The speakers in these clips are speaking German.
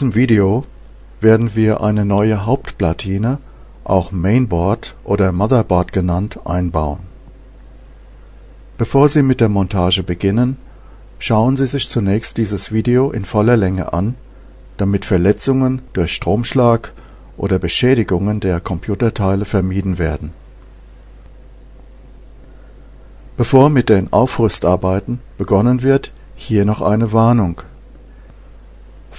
In diesem Video werden wir eine neue Hauptplatine, auch Mainboard oder Motherboard genannt, einbauen. Bevor Sie mit der Montage beginnen, schauen Sie sich zunächst dieses Video in voller Länge an, damit Verletzungen durch Stromschlag oder Beschädigungen der Computerteile vermieden werden. Bevor mit den Aufrüstarbeiten begonnen wird, hier noch eine Warnung.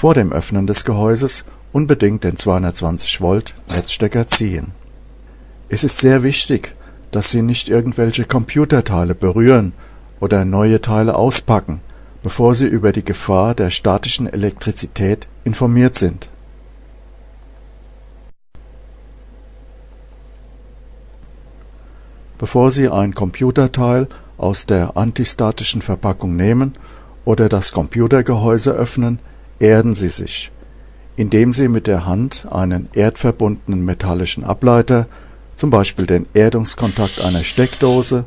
Vor dem Öffnen des Gehäuses unbedingt den 220 Volt Netzstecker ziehen. Es ist sehr wichtig, dass Sie nicht irgendwelche Computerteile berühren oder neue Teile auspacken, bevor Sie über die Gefahr der statischen Elektrizität informiert sind. Bevor Sie ein Computerteil aus der antistatischen Verpackung nehmen oder das Computergehäuse öffnen, erden Sie sich, indem Sie mit der Hand einen erdverbundenen metallischen Ableiter, zum Beispiel den Erdungskontakt einer Steckdose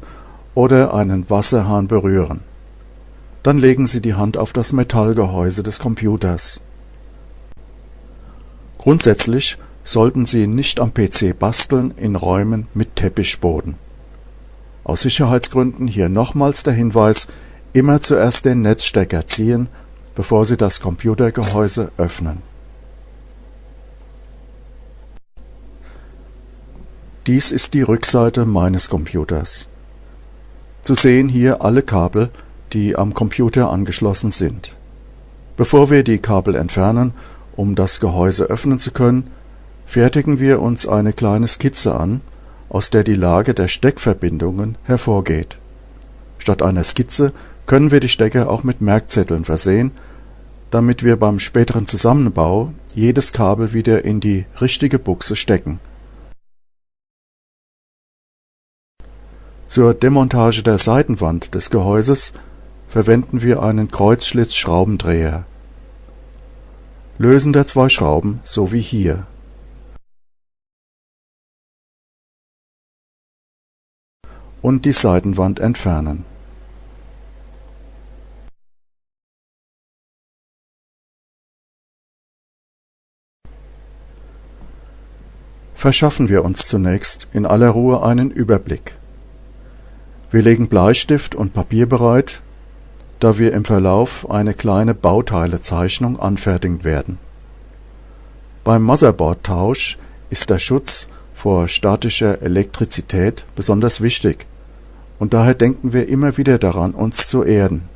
oder einen Wasserhahn berühren. Dann legen Sie die Hand auf das Metallgehäuse des Computers. Grundsätzlich sollten Sie nicht am PC basteln in Räumen mit Teppichboden. Aus Sicherheitsgründen hier nochmals der Hinweis, immer zuerst den Netzstecker ziehen, bevor Sie das Computergehäuse öffnen. Dies ist die Rückseite meines Computers. Zu sehen hier alle Kabel, die am Computer angeschlossen sind. Bevor wir die Kabel entfernen, um das Gehäuse öffnen zu können, fertigen wir uns eine kleine Skizze an, aus der die Lage der Steckverbindungen hervorgeht. Statt einer Skizze können wir die Stecker auch mit Merkzetteln versehen, damit wir beim späteren Zusammenbau jedes Kabel wieder in die richtige Buchse stecken. Zur Demontage der Seitenwand des Gehäuses verwenden wir einen Kreuzschlitz-Schraubendreher. Lösen der zwei Schrauben so wie hier und die Seitenwand entfernen. Verschaffen wir uns zunächst in aller Ruhe einen Überblick. Wir legen Bleistift und Papier bereit, da wir im Verlauf eine kleine Bauteilezeichnung anfertigen werden. Beim Motherboard-Tausch ist der Schutz vor statischer Elektrizität besonders wichtig und daher denken wir immer wieder daran, uns zu erden.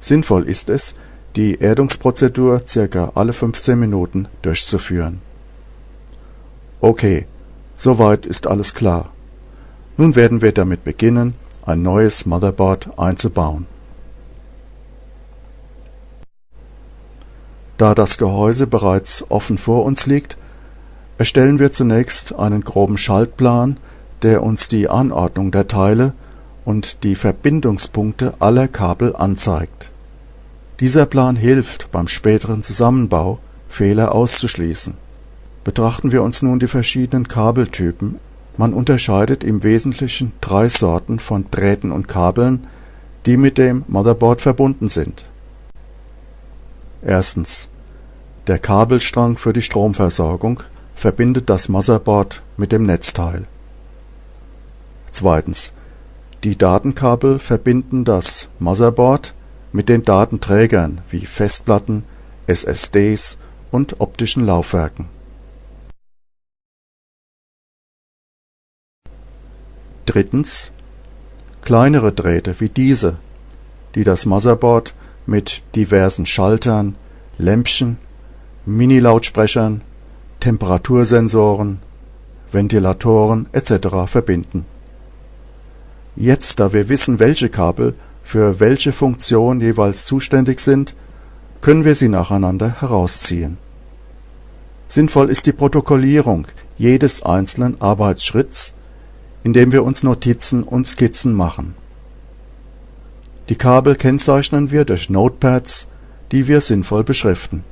Sinnvoll ist es, die Erdungsprozedur circa alle 15 Minuten durchzuführen. Okay, soweit ist alles klar. Nun werden wir damit beginnen, ein neues Motherboard einzubauen. Da das Gehäuse bereits offen vor uns liegt, erstellen wir zunächst einen groben Schaltplan, der uns die Anordnung der Teile und die Verbindungspunkte aller Kabel anzeigt. Dieser Plan hilft beim späteren Zusammenbau, Fehler auszuschließen. Betrachten wir uns nun die verschiedenen Kabeltypen. Man unterscheidet im Wesentlichen drei Sorten von Drähten und Kabeln, die mit dem Motherboard verbunden sind. Erstens Der Kabelstrang für die Stromversorgung verbindet das Motherboard mit dem Netzteil. Zweitens die Datenkabel verbinden das Motherboard mit den Datenträgern wie Festplatten, SSDs und optischen Laufwerken. Drittens kleinere Drähte wie diese, die das Motherboard mit diversen Schaltern, Lämpchen, Mini-Lautsprechern, Temperatursensoren, Ventilatoren etc. verbinden Jetzt, da wir wissen, welche Kabel für welche Funktion jeweils zuständig sind, können wir sie nacheinander herausziehen. Sinnvoll ist die Protokollierung jedes einzelnen Arbeitsschritts, indem wir uns Notizen und Skizzen machen. Die Kabel kennzeichnen wir durch Notepads, die wir sinnvoll beschriften.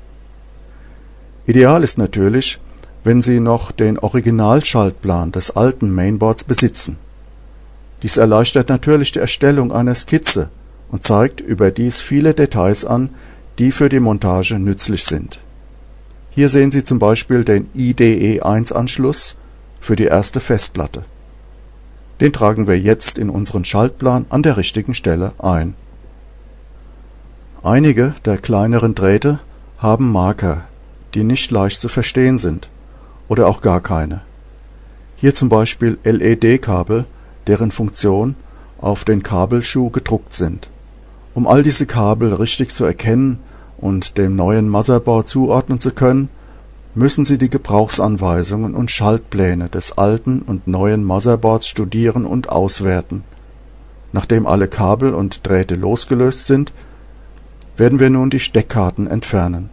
Ideal ist natürlich, wenn Sie noch den Originalschaltplan des alten Mainboards besitzen dies erleichtert natürlich die Erstellung einer Skizze und zeigt überdies viele Details an, die für die Montage nützlich sind. Hier sehen Sie zum Beispiel den IDE1-Anschluss für die erste Festplatte. Den tragen wir jetzt in unseren Schaltplan an der richtigen Stelle ein. Einige der kleineren Drähte haben Marker, die nicht leicht zu verstehen sind oder auch gar keine. Hier zum Beispiel LED-Kabel, deren Funktion auf den Kabelschuh gedruckt sind. Um all diese Kabel richtig zu erkennen und dem neuen Motherboard zuordnen zu können, müssen Sie die Gebrauchsanweisungen und Schaltpläne des alten und neuen Motherboards studieren und auswerten. Nachdem alle Kabel und Drähte losgelöst sind, werden wir nun die Steckkarten entfernen.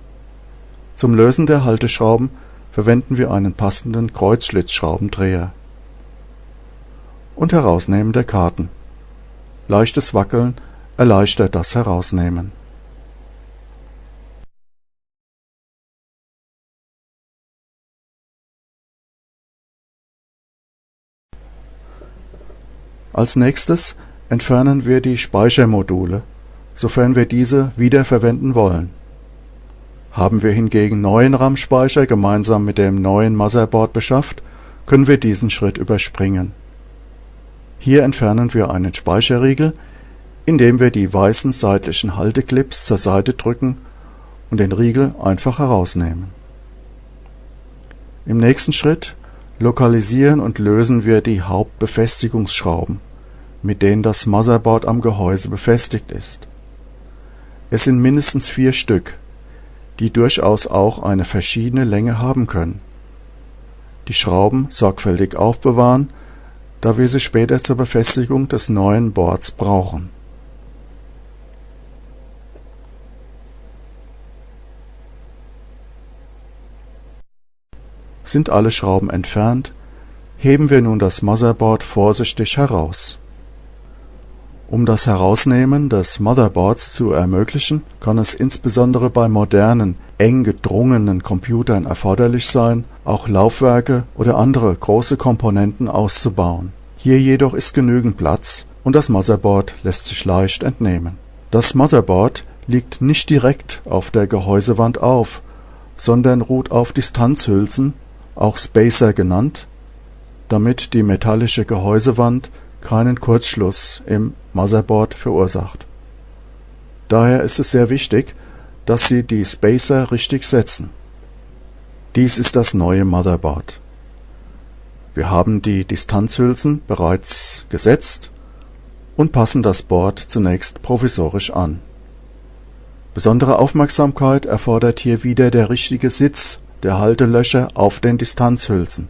Zum Lösen der Halteschrauben verwenden wir einen passenden Kreuzschlitzschraubendreher und Herausnehmen der Karten. Leichtes Wackeln erleichtert das Herausnehmen Als nächstes entfernen wir die Speichermodule, sofern wir diese wiederverwenden wollen. Haben wir hingegen neuen RAM-Speicher gemeinsam mit dem neuen Motherboard beschafft, können wir diesen Schritt überspringen. Hier entfernen wir einen Speicherriegel, indem wir die weißen seitlichen Halteclips zur Seite drücken und den Riegel einfach herausnehmen. Im nächsten Schritt lokalisieren und lösen wir die Hauptbefestigungsschrauben, mit denen das Motherboard am Gehäuse befestigt ist. Es sind mindestens vier Stück, die durchaus auch eine verschiedene Länge haben können. Die Schrauben sorgfältig aufbewahren, da wir sie später zur Befestigung des neuen Boards brauchen. Sind alle Schrauben entfernt, heben wir nun das Motherboard vorsichtig heraus. Um das Herausnehmen des Motherboards zu ermöglichen, kann es insbesondere bei modernen, eng gedrungenen Computern erforderlich sein, auch Laufwerke oder andere große Komponenten auszubauen. Hier jedoch ist genügend Platz und das Motherboard lässt sich leicht entnehmen. Das Motherboard liegt nicht direkt auf der Gehäusewand auf, sondern ruht auf Distanzhülsen auch Spacer genannt, damit die metallische Gehäusewand keinen Kurzschluss im Motherboard verursacht. Daher ist es sehr wichtig, dass Sie die Spacer richtig setzen. Dies ist das neue Motherboard. Wir haben die Distanzhülsen bereits gesetzt und passen das Board zunächst provisorisch an. Besondere Aufmerksamkeit erfordert hier wieder der richtige Sitz der Haltelöcher auf den Distanzhülsen.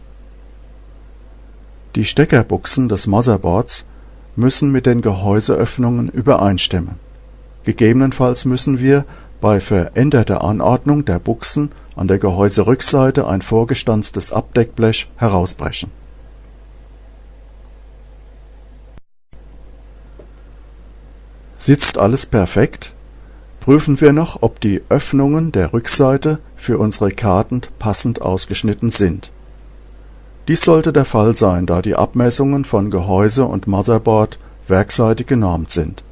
Die Steckerbuchsen des Motherboards müssen mit den Gehäuseöffnungen übereinstimmen. Gegebenenfalls müssen wir bei veränderter Anordnung der Buchsen an der Gehäuserückseite ein vorgestanztes Abdeckblech herausbrechen. Sitzt alles perfekt, prüfen wir noch, ob die Öffnungen der Rückseite für unsere Karten passend ausgeschnitten sind. Dies sollte der Fall sein, da die Abmessungen von Gehäuse und Motherboard werkseitig genormt sind.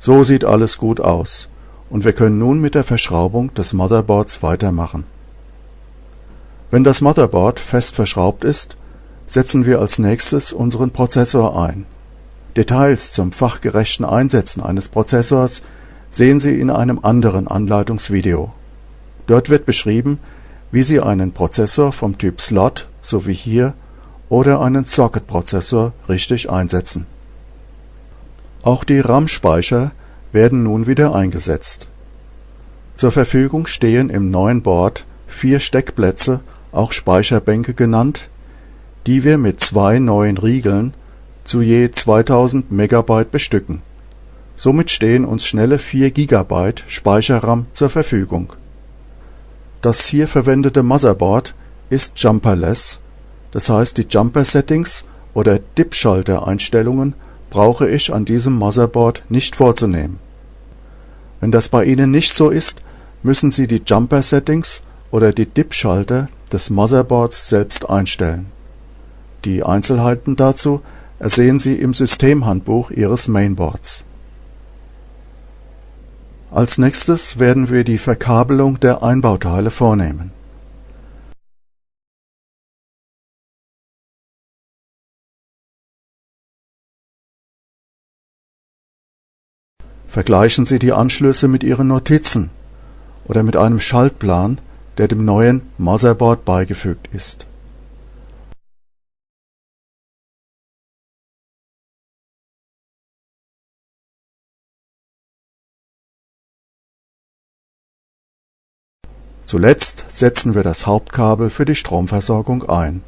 So sieht alles gut aus und wir können nun mit der Verschraubung des Motherboards weitermachen. Wenn das Motherboard fest verschraubt ist, setzen wir als nächstes unseren Prozessor ein. Details zum fachgerechten Einsetzen eines Prozessors sehen Sie in einem anderen Anleitungsvideo. Dort wird beschrieben, wie Sie einen Prozessor vom Typ Slot, so wie hier, oder einen Socket-Prozessor richtig einsetzen. Auch die RAM-Speicher werden nun wieder eingesetzt. Zur Verfügung stehen im neuen Board vier Steckplätze, auch Speicherbänke genannt, die wir mit zwei neuen Riegeln zu je 2000 MB bestücken. Somit stehen uns schnelle 4 GB Speicherram zur Verfügung. Das hier verwendete Motherboard ist jumperless, das heißt die Jumper-Settings oder DIP-Schalter-Einstellungen brauche ich an diesem Motherboard nicht vorzunehmen. Wenn das bei Ihnen nicht so ist, müssen Sie die Jumper-Settings oder die DIP-Schalter des Motherboards selbst einstellen. Die Einzelheiten dazu ersehen Sie im Systemhandbuch Ihres Mainboards Als nächstes werden wir die Verkabelung der Einbauteile vornehmen. Vergleichen Sie die Anschlüsse mit Ihren Notizen oder mit einem Schaltplan, der dem neuen Motherboard beigefügt ist. Zuletzt setzen wir das Hauptkabel für die Stromversorgung ein.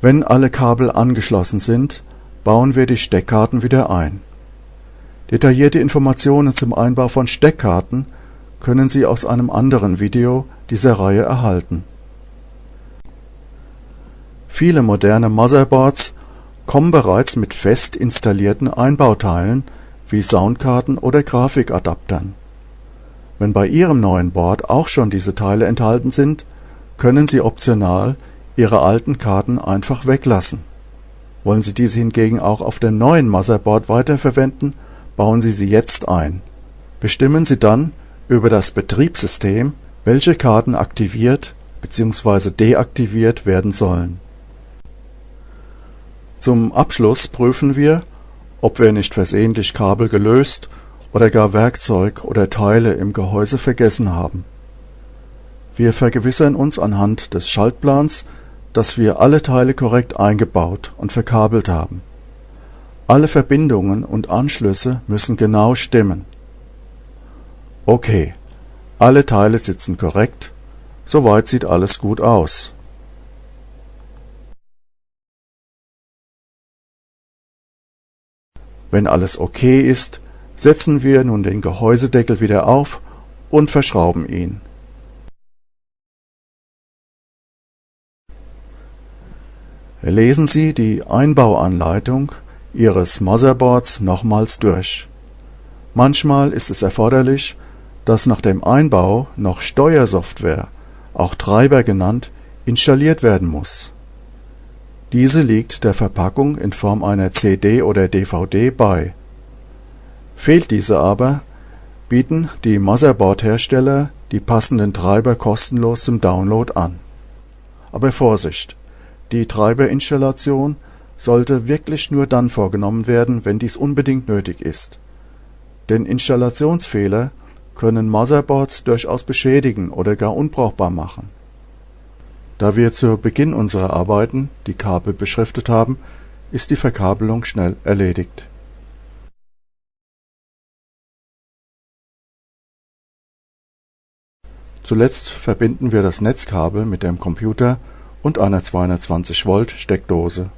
Wenn alle Kabel angeschlossen sind, bauen wir die Steckkarten wieder ein Detaillierte Informationen zum Einbau von Steckkarten können Sie aus einem anderen Video dieser Reihe erhalten. Viele moderne Motherboards kommen bereits mit fest installierten Einbauteilen wie Soundkarten oder Grafikadaptern. Wenn bei Ihrem neuen Board auch schon diese Teile enthalten sind, können Sie optional Ihre alten Karten einfach weglassen. Wollen Sie diese hingegen auch auf dem neuen Motherboard weiterverwenden bauen Sie sie jetzt ein. Bestimmen Sie dann über das Betriebssystem, welche Karten aktiviert bzw. deaktiviert werden sollen. Zum Abschluss prüfen wir, ob wir nicht versehentlich Kabel gelöst oder gar Werkzeug oder Teile im Gehäuse vergessen haben. Wir vergewissern uns anhand des Schaltplans, dass wir alle Teile korrekt eingebaut und verkabelt haben alle Verbindungen und Anschlüsse müssen genau stimmen. Okay, alle Teile sitzen korrekt, soweit sieht alles gut aus. Wenn alles okay ist, setzen wir nun den Gehäusedeckel wieder auf und verschrauben ihn. Lesen Sie die Einbauanleitung Ihres Motherboards nochmals durch. Manchmal ist es erforderlich, dass nach dem Einbau noch Steuersoftware, auch Treiber genannt, installiert werden muss. Diese liegt der Verpackung in Form einer CD oder DVD bei. Fehlt diese aber, bieten die Motherboard-Hersteller die passenden Treiber kostenlos zum Download an. Aber Vorsicht! Die Treiberinstallation sollte wirklich nur dann vorgenommen werden, wenn dies unbedingt nötig ist. Denn Installationsfehler können Motherboards durchaus beschädigen oder gar unbrauchbar machen. Da wir zu Beginn unserer Arbeiten die Kabel beschriftet haben, ist die Verkabelung schnell erledigt. Zuletzt verbinden wir das Netzkabel mit dem Computer und einer 220 Volt Steckdose